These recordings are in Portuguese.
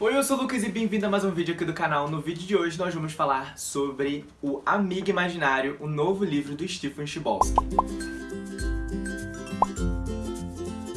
Oi, eu sou o Lucas e bem-vindo a mais um vídeo aqui do canal. No vídeo de hoje nós vamos falar sobre o Amigo Imaginário, o novo livro do Stephen Chbosky.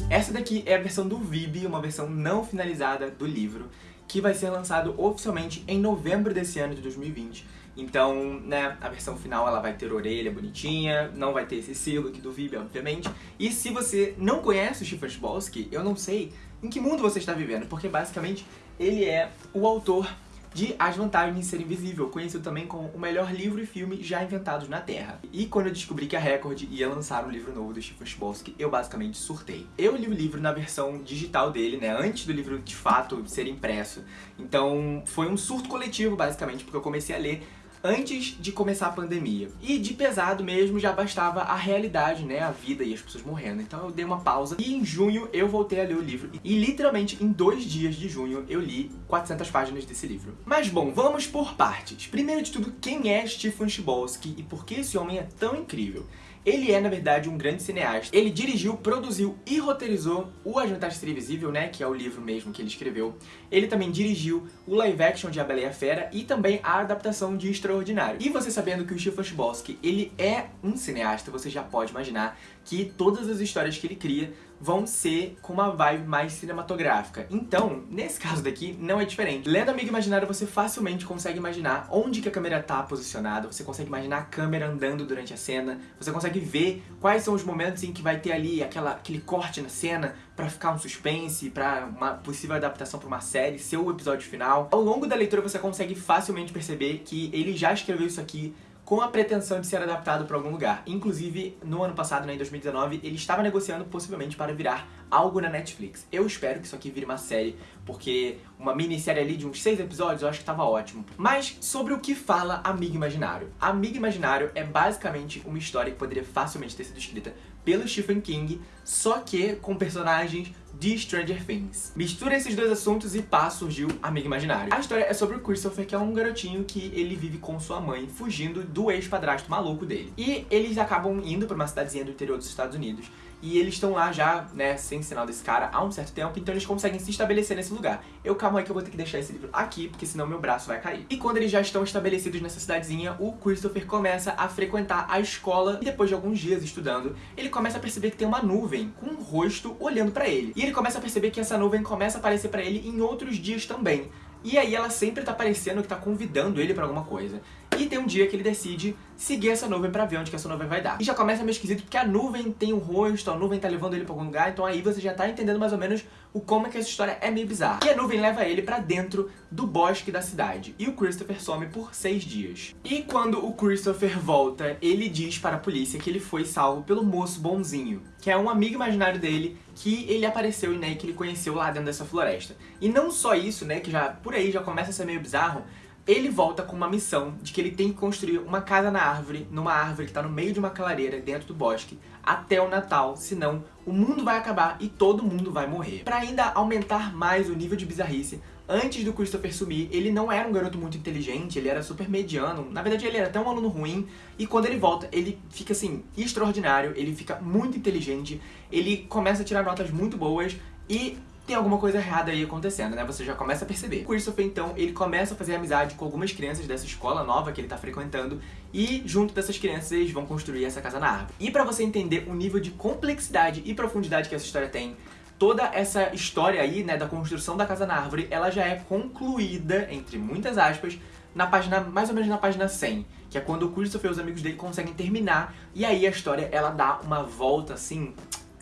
Essa daqui é a versão do VIB, uma versão não finalizada do livro, que vai ser lançado oficialmente em novembro desse ano de 2020. Então, né, a versão final ela vai ter orelha bonitinha, não vai ter esse selo aqui do VIB, obviamente. E se você não conhece o Stephen Chbosky, eu não sei em que mundo você está vivendo, porque basicamente ele é o autor de As Vantagens de Ser Invisível, conhecido também como o melhor livro e filme já inventados na Terra. E quando eu descobri que a Record ia lançar um livro novo do Stephen Chbosky, eu basicamente surtei. Eu li o livro na versão digital dele, né, antes do livro de fato ser impresso. Então foi um surto coletivo, basicamente, porque eu comecei a ler antes de começar a pandemia. E de pesado mesmo já bastava a realidade, né, a vida e as pessoas morrendo. Então eu dei uma pausa e em junho eu voltei a ler o livro. E literalmente em dois dias de junho eu li 400 páginas desse livro. Mas bom, vamos por partes. Primeiro de tudo, quem é Stephen Chbosky e por que esse homem é tão incrível? Ele é, na verdade, um grande cineasta. Ele dirigiu, produziu e roteirizou o A Jantar Invisível, né, que é o livro mesmo que ele escreveu. Ele também dirigiu o live action de A Bela e a Fera e também a adaptação de Extraordinário. E você sabendo que o Stephen Chbosky, ele é um cineasta, você já pode imaginar que todas as histórias que ele cria vão ser com uma vibe mais cinematográfica. Então, nesse caso daqui, não é diferente. Lendo Amigo Imaginário, você facilmente consegue imaginar onde que a câmera tá posicionada, você consegue imaginar a câmera andando durante a cena, você consegue ver quais são os momentos em que vai ter ali aquela, aquele corte na cena pra ficar um suspense, pra uma possível adaptação pra uma série, seu episódio final. Ao longo da leitura você consegue facilmente perceber que ele já escreveu isso aqui com a pretensão de ser adaptado para algum lugar. Inclusive, no ano passado, né, em 2019, ele estava negociando possivelmente para virar algo na Netflix. Eu espero que isso aqui vire uma série, porque uma minissérie ali de uns seis episódios eu acho que estava ótimo. Mas sobre o que fala Amigo Imaginário. Amigo Imaginário é basicamente uma história que poderia facilmente ter sido escrita pelo Stephen King, só que com personagens de Stranger Things. Mistura esses dois assuntos e pá, surgiu Amigo Imaginário. A história é sobre o Christopher, que é um garotinho que ele vive com sua mãe, fugindo do ex-padrasto maluco dele. E eles acabam indo pra uma cidadezinha do interior dos Estados Unidos, e eles estão lá já, né, sem sinal desse cara há um certo tempo, então eles conseguem se estabelecer nesse lugar. Eu, calma aí que eu vou ter que deixar esse livro aqui, porque senão meu braço vai cair. E quando eles já estão estabelecidos nessa cidadezinha, o Christopher começa a frequentar a escola, e depois de alguns dias estudando, ele começa a perceber que tem uma nuvem com um rosto olhando pra ele. E ele começa a perceber que essa nuvem começa a aparecer pra ele em outros dias também. E aí ela sempre tá parecendo que tá convidando ele pra alguma coisa. E tem um dia que ele decide seguir essa nuvem pra ver onde que essa nuvem vai dar. E já começa meio esquisito porque a nuvem tem um rosto, a nuvem tá levando ele pra algum lugar, então aí você já tá entendendo mais ou menos o como é que essa história é meio bizarra. E a nuvem leva ele pra dentro do bosque da cidade. E o Christopher some por seis dias. E quando o Christopher volta, ele diz para a polícia que ele foi salvo pelo moço bonzinho, que é um amigo imaginário dele que ele apareceu né, e que ele conheceu lá dentro dessa floresta. E não só isso, né, que já por aí já começa a ser meio bizarro, ele volta com uma missão de que ele tem que construir uma casa na árvore, numa árvore que está no meio de uma clareira dentro do bosque, até o Natal, senão o mundo vai acabar e todo mundo vai morrer. Para ainda aumentar mais o nível de bizarrice, antes do Christopher sumir, ele não era um garoto muito inteligente, ele era super mediano, na verdade ele era até um aluno ruim, e quando ele volta, ele fica assim, extraordinário, ele fica muito inteligente, ele começa a tirar notas muito boas, e tem alguma coisa errada aí acontecendo, né? Você já começa a perceber. O Christopher, então, ele começa a fazer amizade com algumas crianças dessa escola nova que ele tá frequentando e junto dessas crianças eles vão construir essa casa na árvore. E pra você entender o nível de complexidade e profundidade que essa história tem, toda essa história aí, né, da construção da casa na árvore, ela já é concluída, entre muitas aspas, na página, mais ou menos na página 100, que é quando o Christopher e os amigos dele conseguem terminar, e aí a história, ela dá uma volta, assim,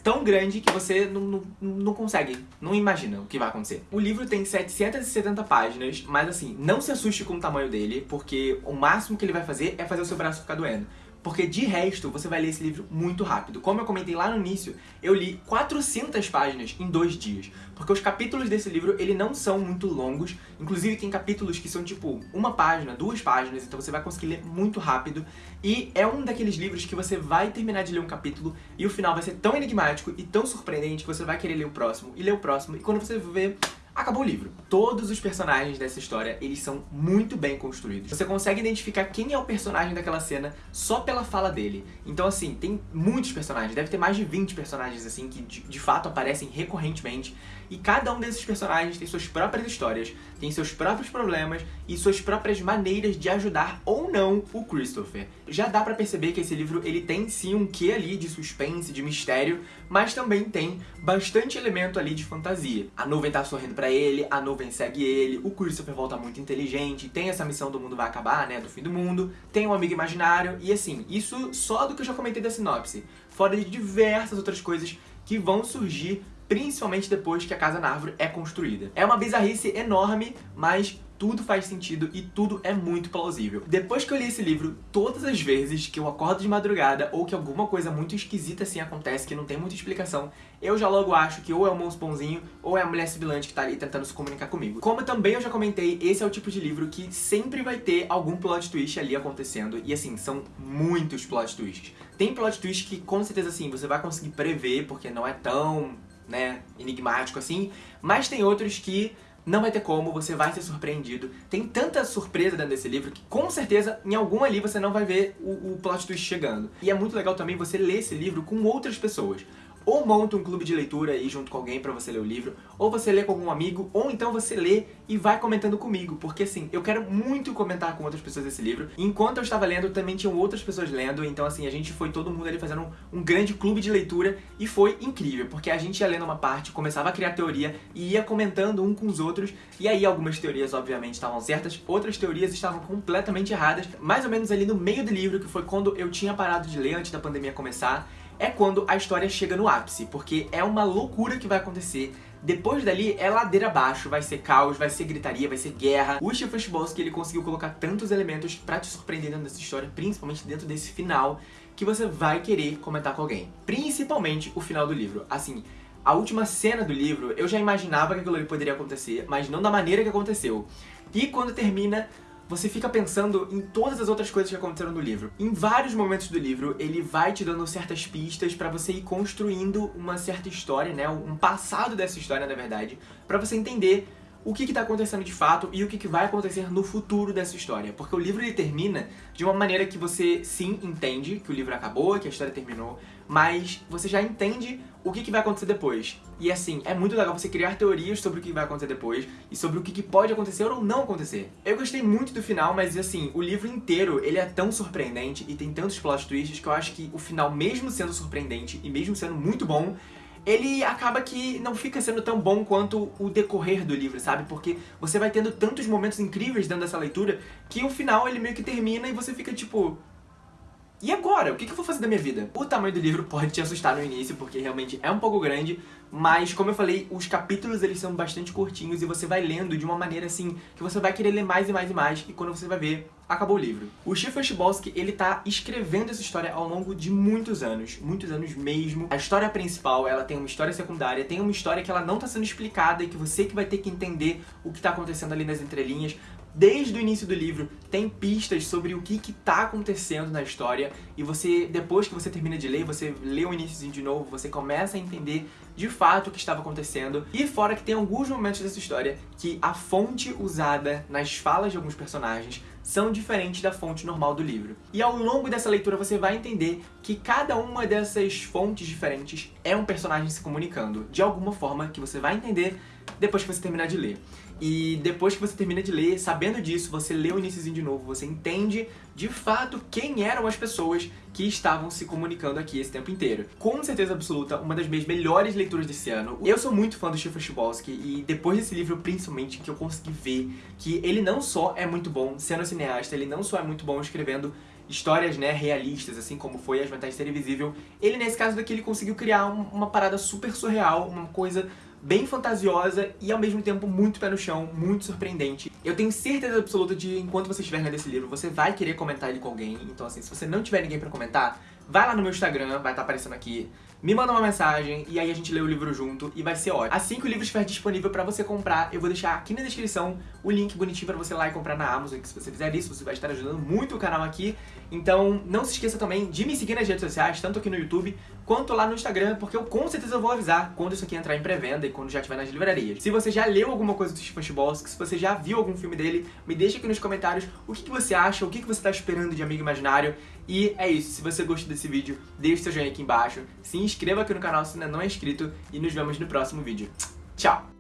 tão grande que você não, não, não consegue, não imagina o que vai acontecer. O livro tem 770 páginas, mas assim, não se assuste com o tamanho dele, porque o máximo que ele vai fazer é fazer o seu braço ficar doendo porque de resto você vai ler esse livro muito rápido. Como eu comentei lá no início, eu li 400 páginas em dois dias, porque os capítulos desse livro ele não são muito longos, inclusive tem capítulos que são tipo uma página, duas páginas, então você vai conseguir ler muito rápido, e é um daqueles livros que você vai terminar de ler um capítulo e o final vai ser tão enigmático e tão surpreendente que você vai querer ler o próximo, e ler o próximo, e quando você ver acabou o livro. Todos os personagens dessa história, eles são muito bem construídos. Você consegue identificar quem é o personagem daquela cena só pela fala dele. Então assim, tem muitos personagens, deve ter mais de 20 personagens assim que de, de fato aparecem recorrentemente. E cada um desses personagens tem suas próprias histórias, tem seus próprios problemas e suas próprias maneiras de ajudar ou não o Christopher. Já dá pra perceber que esse livro ele tem sim um quê ali de suspense, de mistério, mas também tem bastante elemento ali de fantasia. A nuvem tá sorrindo pra ele, a nuvem segue ele, o Christopher volta muito inteligente, tem essa missão do mundo vai acabar, né, do fim do mundo, tem um amigo imaginário, e assim, isso só do que eu já comentei da sinopse, fora de diversas outras coisas que vão surgir principalmente depois que a Casa na Árvore é construída. É uma bizarrice enorme, mas tudo faz sentido e tudo é muito plausível. Depois que eu li esse livro, todas as vezes que eu acordo de madrugada ou que alguma coisa muito esquisita assim acontece, que não tem muita explicação, eu já logo acho que ou é o Monsponzinho ou é a mulher sibilante que tá ali tentando se comunicar comigo. Como também eu já comentei, esse é o tipo de livro que sempre vai ter algum plot twist ali acontecendo, e assim, são muitos plot twists. Tem plot twist que com certeza assim, você vai conseguir prever, porque não é tão, né, enigmático assim, mas tem outros que não vai ter como, você vai ser surpreendido. Tem tanta surpresa dentro desse livro que com certeza em algum ali você não vai ver o, o plot twist chegando. E é muito legal também você ler esse livro com outras pessoas ou monta um clube de leitura aí junto com alguém pra você ler o livro, ou você lê com algum amigo, ou então você lê e vai comentando comigo, porque assim, eu quero muito comentar com outras pessoas esse livro. Enquanto eu estava lendo, também tinham outras pessoas lendo, então assim, a gente foi todo mundo ali fazendo um, um grande clube de leitura e foi incrível, porque a gente ia lendo uma parte, começava a criar teoria e ia comentando um com os outros, e aí algumas teorias obviamente estavam certas, outras teorias estavam completamente erradas, mais ou menos ali no meio do livro, que foi quando eu tinha parado de ler antes da pandemia começar, é quando a história chega no ápice, porque é uma loucura que vai acontecer. Depois dali é ladeira abaixo, vai ser caos, vai ser gritaria, vai ser guerra. O Stephen que ele conseguiu colocar tantos elementos pra te surpreender dentro dessa história, principalmente dentro desse final, que você vai querer comentar com alguém. Principalmente o final do livro. Assim, a última cena do livro, eu já imaginava que aquilo ali poderia acontecer, mas não da maneira que aconteceu. E quando termina, você fica pensando em todas as outras coisas que aconteceram no livro. Em vários momentos do livro, ele vai te dando certas pistas pra você ir construindo uma certa história, né, um passado dessa história, na verdade, pra você entender o que está acontecendo de fato e o que, que vai acontecer no futuro dessa história. Porque o livro ele termina de uma maneira que você sim entende que o livro acabou, que a história terminou, mas você já entende o que, que vai acontecer depois. E assim, é muito legal você criar teorias sobre o que vai acontecer depois e sobre o que, que pode acontecer ou não acontecer. Eu gostei muito do final, mas assim, o livro inteiro ele é tão surpreendente e tem tantos plot twists que eu acho que o final, mesmo sendo surpreendente e mesmo sendo muito bom, ele acaba que não fica sendo tão bom quanto o decorrer do livro, sabe? Porque você vai tendo tantos momentos incríveis dentro dessa leitura que o final ele meio que termina e você fica tipo... E agora? O que eu vou fazer da minha vida? O tamanho do livro pode te assustar no início, porque realmente é um pouco grande, mas como eu falei, os capítulos eles são bastante curtinhos e você vai lendo de uma maneira assim, que você vai querer ler mais e mais e mais, e quando você vai ver, acabou o livro. O Stephen Chbosky, ele tá escrevendo essa história ao longo de muitos anos, muitos anos mesmo. A história principal, ela tem uma história secundária, tem uma história que ela não tá sendo explicada e que você que vai ter que entender o que tá acontecendo ali nas entrelinhas, desde o início do livro, tem pistas sobre o que que tá acontecendo na história e você, depois que você termina de ler, você lê o início de novo, você começa a entender de fato o que estava acontecendo. E fora que tem alguns momentos dessa história que a fonte usada nas falas de alguns personagens são diferentes da fonte normal do livro. E ao longo dessa leitura você vai entender que cada uma dessas fontes diferentes é um personagem se comunicando, de alguma forma que você vai entender depois que você terminar de ler. E depois que você termina de ler, sabendo disso, você lê o iníciozinho de novo, você entende de fato quem eram as pessoas que estavam se comunicando aqui esse tempo inteiro. Com certeza absoluta, uma das minhas melhores leituras desse ano. Eu sou muito fã do Stephen Chbosky e depois desse livro, principalmente, que eu consegui ver que ele não só é muito bom sendo cineasta, ele não só é muito bom escrevendo histórias, né, realistas, assim como foi As Vantagens de Ser Invisível, ele, nesse caso daqui, ele conseguiu criar uma parada super surreal, uma coisa bem fantasiosa e ao mesmo tempo muito pé no chão, muito surpreendente. Eu tenho certeza absoluta de, enquanto você estiver lendo esse livro, você vai querer comentar ele com alguém. Então assim, se você não tiver ninguém pra comentar, vai lá no meu Instagram, vai estar tá aparecendo aqui, me manda uma mensagem e aí a gente lê o livro junto e vai ser ótimo. Assim que o livro estiver disponível pra você comprar, eu vou deixar aqui na descrição o link bonitinho pra você ir lá e comprar na Amazon, que se você fizer isso, você vai estar ajudando muito o canal aqui. Então não se esqueça também de me seguir nas redes sociais, tanto aqui no YouTube quanto lá no Instagram, porque eu com certeza vou avisar quando isso aqui entrar em pré-venda e quando já estiver nas livrarias. Se você já leu alguma coisa do Stephen se você já viu algum filme dele, me deixa aqui nos comentários o que, que você acha, o que, que você tá esperando de Amigo Imaginário. E é isso, se você gostou desse vídeo, deixe seu joinha aqui embaixo, se inscreva aqui no canal se ainda não é inscrito e nos vemos no próximo vídeo. Tchau!